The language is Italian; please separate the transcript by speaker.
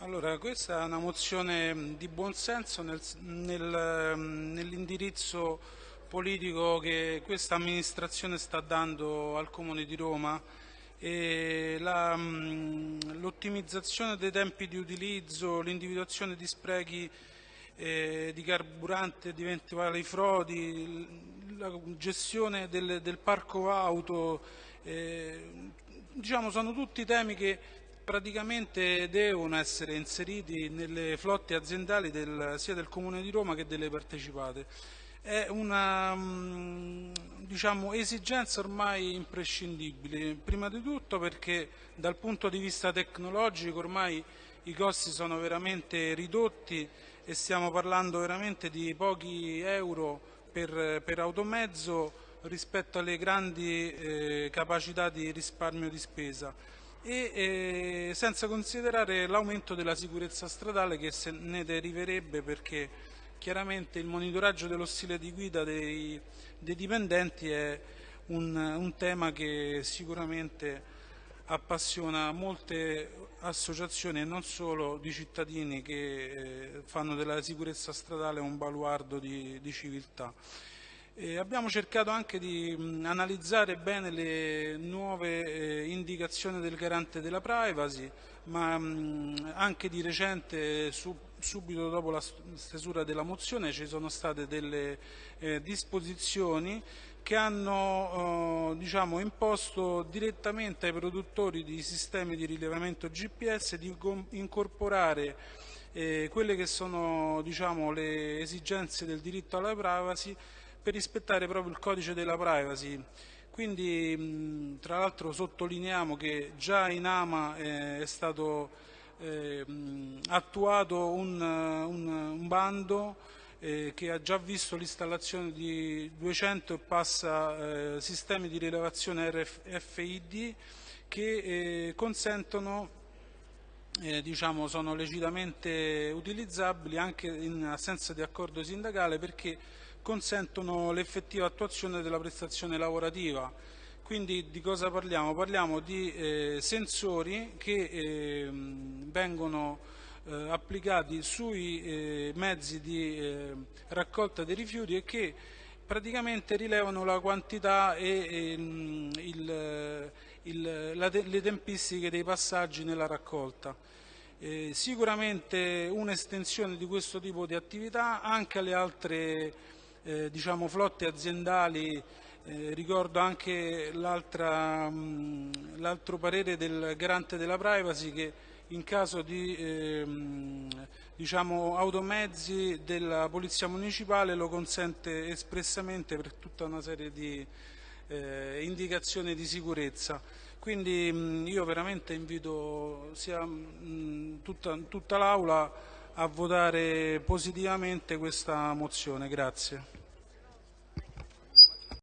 Speaker 1: Allora, questa è una mozione di buonsenso nel, nel, nell'indirizzo politico che questa amministrazione sta dando al Comune di Roma. L'ottimizzazione dei tempi di utilizzo, l'individuazione di sprechi eh, di carburante, di eventuali frodi, la gestione del, del parco auto, eh, diciamo sono tutti temi che praticamente devono essere inseriti nelle flotte aziendali del, sia del Comune di Roma che delle partecipate. È una mm, diciamo, esigenza ormai imprescindibile, prima di tutto perché dal punto di vista tecnologico ormai i costi sono veramente ridotti e stiamo parlando veramente di pochi euro per, per automezzo rispetto alle grandi eh, capacità di risparmio di spesa e eh, senza considerare l'aumento della sicurezza stradale che se ne deriverebbe perché chiaramente il monitoraggio dello stile di guida dei, dei dipendenti è un, un, tema che sicuramente appassiona molte associazioni e non solo di cittadini che eh, fanno della sicurezza stradale un baluardo di, di civiltà. Eh, abbiamo cercato anche di mh, analizzare bene le nuove eh, indicazioni del garante della privacy, ma mh, anche di recente, su, subito dopo la stesura della mozione, ci sono state delle eh, disposizioni che hanno eh, diciamo, imposto direttamente ai produttori di sistemi di rilevamento GPS di incorporare eh, quelle che sono diciamo, le esigenze del diritto alla privacy per rispettare proprio il codice della privacy. Quindi tra l'altro sottolineiamo che già in AMA eh, è stato eh, attuato un, un, un bando eh, che ha già visto l'installazione di 200 e passa eh, sistemi di rilevazione RFID che eh, consentono eh, diciamo, sono legittimamente utilizzabili anche in assenza di accordo sindacale perché consentono l'effettiva attuazione della prestazione lavorativa. Quindi di cosa parliamo? Parliamo di eh, sensori che eh, vengono eh, applicati sui eh, mezzi di eh, raccolta dei rifiuti e che praticamente rilevano la quantità e, il, il, la, le tempistiche dei passaggi nella raccolta. Eh, sicuramente un'estensione di questo tipo di attività anche alle altre eh, diciamo, flotte aziendali, eh, ricordo anche l'altro parere del garante della privacy che in caso di ehm, diciamo, automezzi della Polizia Municipale lo consente espressamente per tutta una serie di eh, indicazioni di sicurezza. Quindi mh, io veramente invito sia, mh, tutta, tutta l'Aula a votare positivamente questa mozione. Grazie.